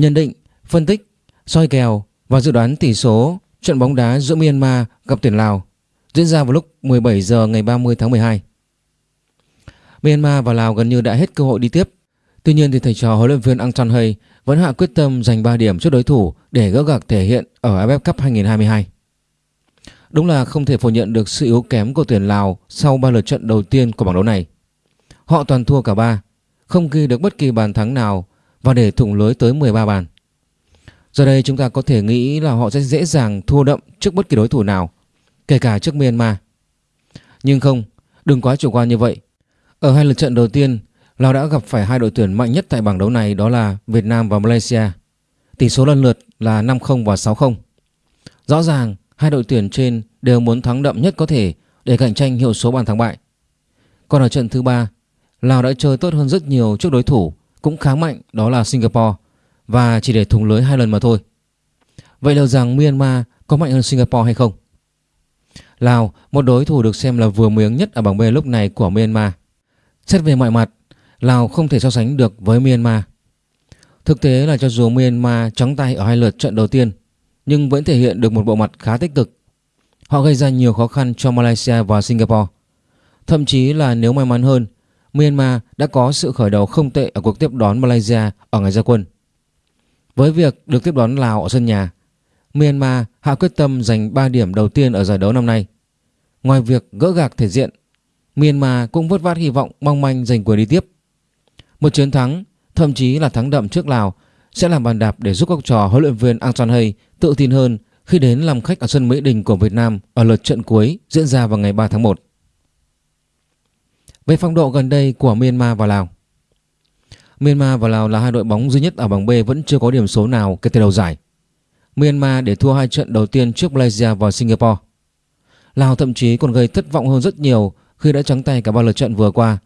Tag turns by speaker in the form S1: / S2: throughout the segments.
S1: Nhận định, phân tích, soi kèo và dự đoán tỷ số trận bóng đá giữa Myanmar gặp tuyển Lào diễn ra vào lúc 17 giờ ngày 30 tháng 12. Myanmar và Lào gần như đã hết cơ hội đi tiếp. Tuy nhiên thì thầy trò huấn luyện viên Ang Chan Hay vẫn hạ quyết tâm giành 3 điểm trước đối thủ để gỡ gạc thể hiện ở AFF Cup 2022. Đúng là không thể phủ nhận được sự yếu kém của tuyển Lào sau 3 lượt trận đầu tiên của bảng đấu này. Họ toàn thua cả ba, không ghi được bất kỳ bàn thắng nào và để thủng lưới tới 13 bàn. Giờ đây chúng ta có thể nghĩ là họ sẽ dễ dàng thua đậm trước bất kỳ đối thủ nào, kể cả trước Myanmar. Nhưng không, đừng quá chủ quan như vậy. Ở hai lượt trận đầu tiên, Lào đã gặp phải hai đội tuyển mạnh nhất tại bảng đấu này đó là Việt Nam và Malaysia. Tỷ số lần lượt là 5-0 và 6-0. Rõ ràng, hai đội tuyển trên đều muốn thắng đậm nhất có thể để cạnh tranh hiệu số bàn thắng bại. Còn ở trận thứ ba, Lào đã chơi tốt hơn rất nhiều trước đối thủ cũng khá mạnh đó là Singapore và chỉ để thủng lưới hai lần mà thôi. Vậy liệu rằng Myanmar có mạnh hơn Singapore hay không? Lào, một đối thủ được xem là vừa miếng nhất ở bảng B lúc này của Myanmar. Xét về mọi mặt, Lào không thể so sánh được với Myanmar. Thực tế là cho dù Myanmar trắng tay ở hai lượt trận đầu tiên, nhưng vẫn thể hiện được một bộ mặt khá tích cực. Họ gây ra nhiều khó khăn cho Malaysia và Singapore. Thậm chí là nếu may mắn hơn, Myanmar đã có sự khởi đầu không tệ ở cuộc tiếp đón Malaysia ở ngày ra quân. Với việc được tiếp đón Lào ở sân nhà, Myanmar hạ quyết tâm giành 3 điểm đầu tiên ở giải đấu năm nay. Ngoài việc gỡ gạc thể diện, Myanmar cũng vớt vát hy vọng mong manh giành quyền đi tiếp. Một chiến thắng, thậm chí là thắng đậm trước Lào sẽ làm bàn đạp để giúp các trò huấn luyện viên Ang Son Hay tự tin hơn khi đến làm khách ở sân Mỹ Đình của Việt Nam ở lượt trận cuối diễn ra vào ngày 3 tháng 1. Về phong độ gần đây của Myanmar và Lào Myanmar và Lào là hai đội bóng duy nhất ở bảng B vẫn chưa có điểm số nào kể từ đầu giải. Myanmar để thua hai trận đầu tiên trước Malaysia và Singapore. Lào thậm chí còn gây thất vọng hơn rất nhiều khi đã trắng tay cả ba lượt trận vừa qua,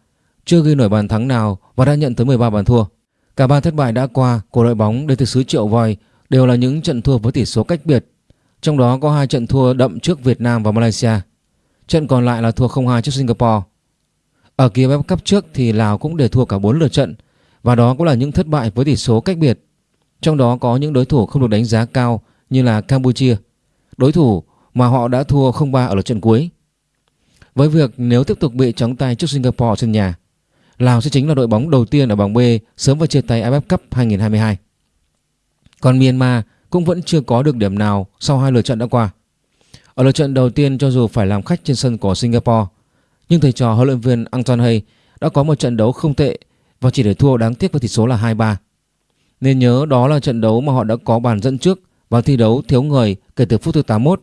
S1: chưa ghi nổi bàn thắng nào và đã nhận tới 13 bàn thua. Cả ba thất bại đã qua của đội bóng đến từ xứ Triệu Voi đều là những trận thua với tỷ số cách biệt, trong đó có hai trận thua đậm trước Việt Nam và Malaysia. Trận còn lại là thua 0-2 trước Singapore. Ở kỳ AFF Cup trước thì Lào cũng để thua cả 4 lượt trận và đó cũng là những thất bại với tỷ số cách biệt. Trong đó có những đối thủ không được đánh giá cao như là Campuchia, đối thủ mà họ đã thua 0-3 ở lượt trận cuối. Với việc nếu tiếp tục bị trắng tay trước Singapore sân nhà, Lào sẽ chính là đội bóng đầu tiên ở bảng B sớm vào chia tay AFF Cup 2022. Còn Myanmar cũng vẫn chưa có được điểm nào sau hai lượt trận đã qua. Ở lượt trận đầu tiên cho dù phải làm khách trên sân của Singapore, nhưng thầy trò huấn luyện viên Anton Hay đã có một trận đấu không tệ và chỉ để thua đáng tiếc với tỷ số là 2-3. Nên nhớ đó là trận đấu mà họ đã có bàn dẫn trước và thi đấu thiếu người kể từ phút thứ 81.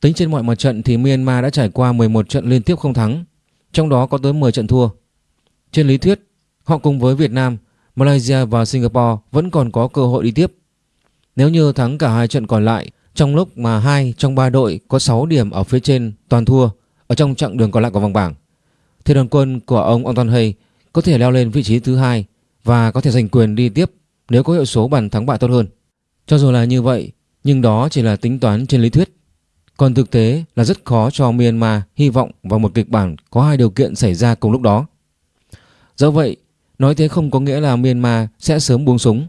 S1: Tính trên mọi mặt trận thì Myanmar đã trải qua 11 trận liên tiếp không thắng, trong đó có tới 10 trận thua. Trên lý thuyết, họ cùng với Việt Nam, Malaysia và Singapore vẫn còn có cơ hội đi tiếp. Nếu như thắng cả hai trận còn lại trong lúc mà hai trong ba đội có 6 điểm ở phía trên toàn thua ở trong chặng đường còn lại của vòng bảng thì đoàn quân của ông Anton Hay có thể leo lên vị trí thứ hai và có thể giành quyền đi tiếp nếu có hiệu số bàn thắng bại tốt hơn. Cho dù là như vậy, nhưng đó chỉ là tính toán trên lý thuyết. Còn thực tế là rất khó cho Myanmar hy vọng vào một kịch bản có hai điều kiện xảy ra cùng lúc đó. Do vậy, nói thế không có nghĩa là Myanmar sẽ sớm buông súng.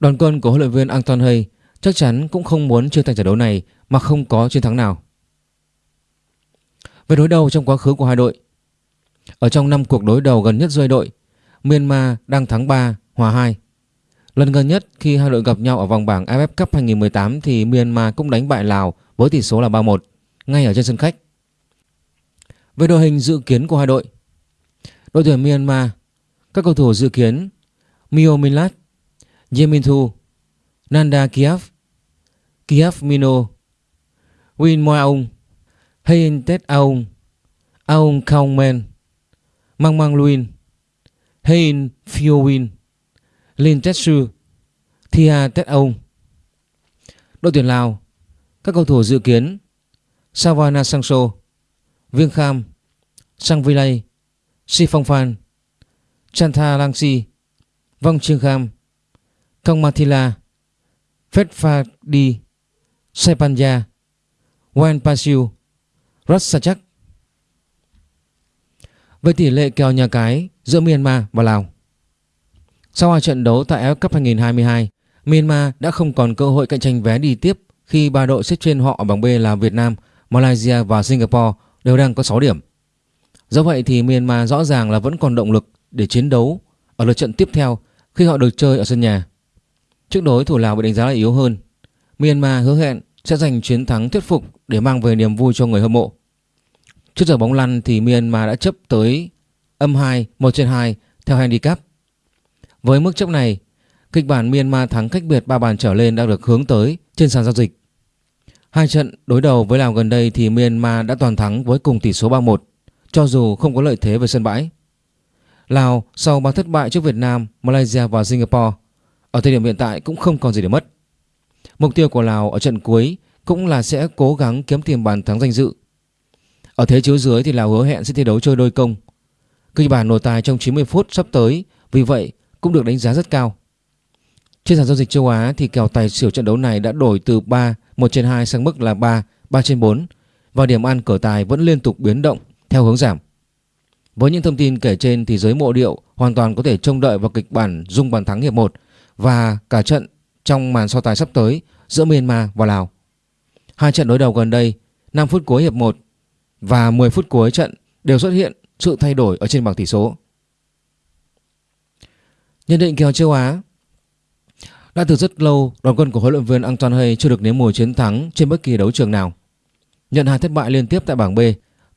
S1: Đoàn quân của huấn luyện viên Anton Hay chắc chắn cũng không muốn chia thành trận đấu này mà không có chiến thắng nào. Về đối đầu trong quá khứ của hai đội Ở trong 5 cuộc đối đầu gần nhất giữa đội Myanmar đang thắng 3, hòa 2 Lần gần nhất khi hai đội gặp nhau ở vòng bảng AFF Cup 2018 thì Myanmar cũng đánh bại Lào với tỷ số là 3-1 ngay ở trên sân khách. Về đội hình dự kiến của hai đội Đội tuyển Myanmar Các cầu thủ dự kiến Mio Milat Yemin Thu Nanda Kiev Kiev Mino Win Moaung Hein tết Aung. Ông không Men. Mang Mang Luin. Hein phiêu Win. Lin Tetsu Thia tết ông Đội tuyển Lào, Các cầu thủ dự kiến Savana Sangso Viêng Kham, Sang Vilay Si Phong Phan Chantha Langsi Vong Trương Kham Kong Mathila Phết Pha Đi Sepanya Pasiu Rassachak Về tỷ lệ kèo nhà cái giữa Myanmar và Lào Sau hai trận đấu tại AFF Cup 2022 Myanmar đã không còn cơ hội cạnh tranh vé đi tiếp khi ba đội xếp trên họ ở bảng B là Việt Nam, Malaysia và Singapore đều đang có 6 điểm. Do vậy thì Myanmar rõ ràng là vẫn còn động lực để chiến đấu ở lượt trận tiếp theo khi họ được chơi ở sân nhà. Trước đối thủ Lào bị đánh giá là yếu hơn, Myanmar hứa hẹn sẽ giành chiến thắng thuyết phục để mang về niềm vui cho người hâm mộ. Trước giờ bóng lăn thì Myanmar đã chấp tới âm 2, 1 trên 2 theo handicap. Với mức chấp này, kịch bản Myanmar thắng cách biệt 3 bàn trở lên đang được hướng tới trên sàn giao dịch. Hai trận đối đầu với Lào gần đây thì Myanmar đã toàn thắng với cùng tỷ số 3-1, cho dù không có lợi thế về sân bãi. Lào sau 3 thất bại trước Việt Nam, Malaysia và Singapore, ở thời điểm hiện tại cũng không còn gì để mất. Mục tiêu của Lào ở trận cuối cũng là sẽ cố gắng kiếm tiền bàn thắng danh dự. Ở thế chiếu dưới thì Lào hứa hẹn sẽ thi đấu chơi đôi công. Kịch bản nổi tài trong 90 phút sắp tới vì vậy cũng được đánh giá rất cao. Trên sàn giao dịch châu Á thì kèo tài xỉu trận đấu này đã đổi từ 3 1 trên 2 sang mức là 3 3 trên 4 và điểm ăn cờ tài vẫn liên tục biến động theo hướng giảm. Với những thông tin kể trên thì giới mộ điệu hoàn toàn có thể trông đợi vào kịch bản dung bàn thắng hiệp 1 và cả trận trong màn so tài sắp tới giữa Myanmar và Lào. Hai trận đối đầu gần đây, 5 phút cuối hiệp 1 và 10 phút cuối trận đều xuất hiện sự thay đổi ở trên bảng tỷ số. Nhận định kèo châu Á Đã từ rất lâu, đoàn quân của huấn luyện viên Antoine Hay chưa được nếm mùi chiến thắng trên bất kỳ đấu trường nào. Nhận hai thất bại liên tiếp tại bảng B,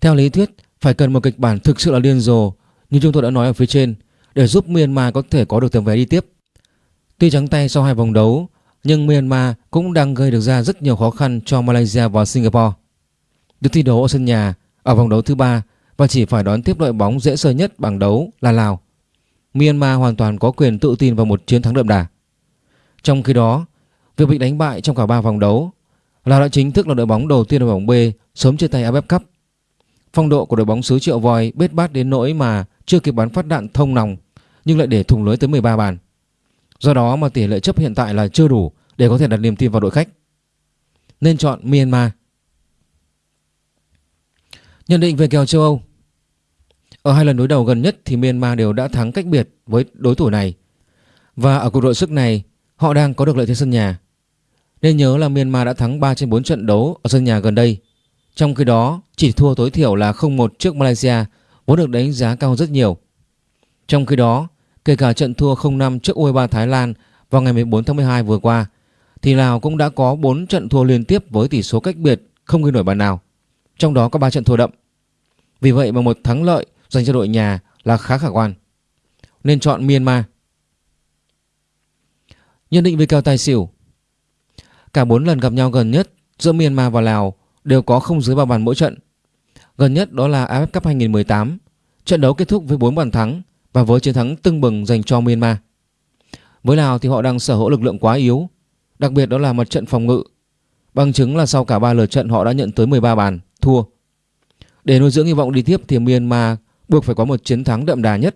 S1: theo lý thuyết phải cần một kịch bản thực sự là điên rồ như chúng tôi đã nói ở phía trên để giúp Myanmar có thể có được tấm vé đi tiếp. Tuy trắng tay sau hai vòng đấu, nhưng Myanmar cũng đang gây được ra rất nhiều khó khăn cho Malaysia và Singapore. Được thi đấu ở sân nhà ở vòng đấu thứ ba và chỉ phải đón tiếp đội bóng dễ sơ nhất bảng đấu là Lào. Myanmar hoàn toàn có quyền tự tin vào một chiến thắng đậm đà. Trong khi đó, việc bị đánh bại trong cả ba vòng đấu, Lào đã chính thức là đội bóng đầu tiên ở vòng B sớm chia tay AFF Cup. Phong độ của đội bóng xứ Triệu Voi bết bát đến nỗi mà chưa kịp bắn phát đạn thông nòng nhưng lại để thủng lưới tới 13 bàn. Do đó mà tỷ lệ chấp hiện tại là chưa đủ để có thể đặt niềm tin vào đội khách. Nên chọn Myanmar. Nhận định về kèo châu Âu Ở hai lần đối đầu gần nhất thì Myanmar đều đã thắng cách biệt với đối thủ này. Và ở cuộc đội sức này, họ đang có được lợi thế sân nhà. Nên nhớ là Myanmar đã thắng 3 trên 4 trận đấu ở sân nhà gần đây. Trong khi đó, chỉ thua tối thiểu là 0-1 trước Malaysia, vốn được đánh giá cao rất nhiều. Trong khi đó, Kể cả trận thua 0-5 trước U23 Thái Lan vào ngày 14 tháng 12 vừa qua, thì Lào cũng đã có 4 trận thua liên tiếp với tỷ số cách biệt không ghi nổi bàn nào. Trong đó có 3 trận thua đậm. Vì vậy mà một thắng lợi dành cho đội nhà là khá khả quan. Nên chọn Myanmar. Nhận định về kèo tài xỉu. Cả 4 lần gặp nhau gần nhất giữa Myanmar và Lào đều có không dưới 3 bàn mỗi trận. Gần nhất đó là AFF Cup 2018. Trận đấu kết thúc với 4 bàn thắng và với chiến thắng tưng bừng dành cho Myanmar. Với Lào thì họ đang sở hữu lực lượng quá yếu, đặc biệt đó là mặt trận phòng ngự. Bằng chứng là sau cả 3 lượt trận họ đã nhận tới 13 bàn, thua. Để nuôi dưỡng hy vọng đi tiếp thì Myanmar buộc phải có một chiến thắng đậm đà nhất.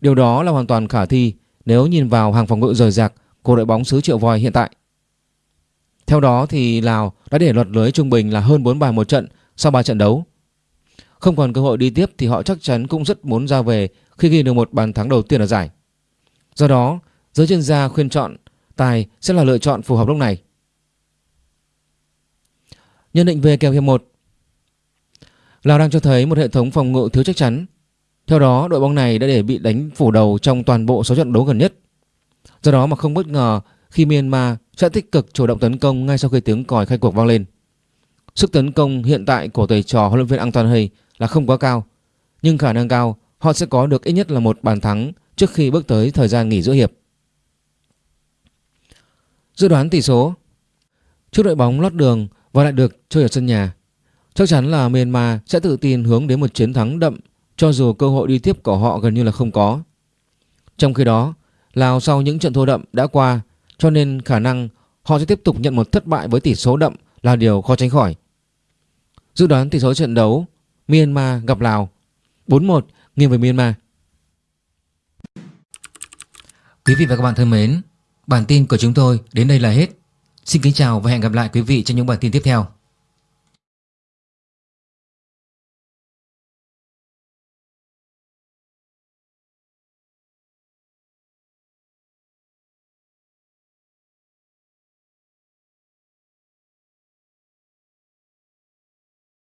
S1: Điều đó là hoàn toàn khả thi nếu nhìn vào hàng phòng ngự rời rạc của đội bóng xứ Triệu Voi hiện tại. Theo đó thì Lào đã để lọt lưới trung bình là hơn 4 bàn một trận sau 3 trận đấu. Không còn cơ hội đi tiếp thì họ chắc chắn cũng rất muốn ra về khi ghi được một bàn thắng đầu tiên ở giải. Do đó, giới chuyên gia khuyên chọn tài sẽ là lựa chọn phù hợp lúc này. Nhận định về kèo hiệp 1 là đang cho thấy một hệ thống phòng ngự thiếu chắc chắn. Theo đó, đội bóng này đã để bị đánh phủ đầu trong toàn bộ số trận đấu gần nhất. Do đó mà không bất ngờ khi Myanmar sẽ tích cực chủ động tấn công ngay sau khi tiếng còi khai cuộc vang lên. Sức tấn công hiện tại của thầy trò huấn luyện viên Antoine Hay là không quá cao, nhưng khả năng cao họ sẽ có được ít nhất là một bàn thắng trước khi bước tới thời gian nghỉ giữa hiệp. Dự đoán tỷ số Trước đội bóng lót đường và lại được chơi ở sân nhà Chắc chắn là Myanmar sẽ tự tin hướng đến một chiến thắng đậm cho dù cơ hội đi tiếp của họ gần như là không có. Trong khi đó, Lào sau những trận thua đậm đã qua cho nên khả năng họ sẽ tiếp tục nhận một thất bại với tỷ số đậm là điều khó tránh khỏi. Dự đoán tỷ số trận đấu Myanmar gặp Lào 4-1 nghiêng về Myanmar. Quý vị và các bạn thân mến, bản tin của chúng tôi đến đây là hết. Xin kính chào và hẹn gặp lại quý vị trong những bản tin tiếp theo.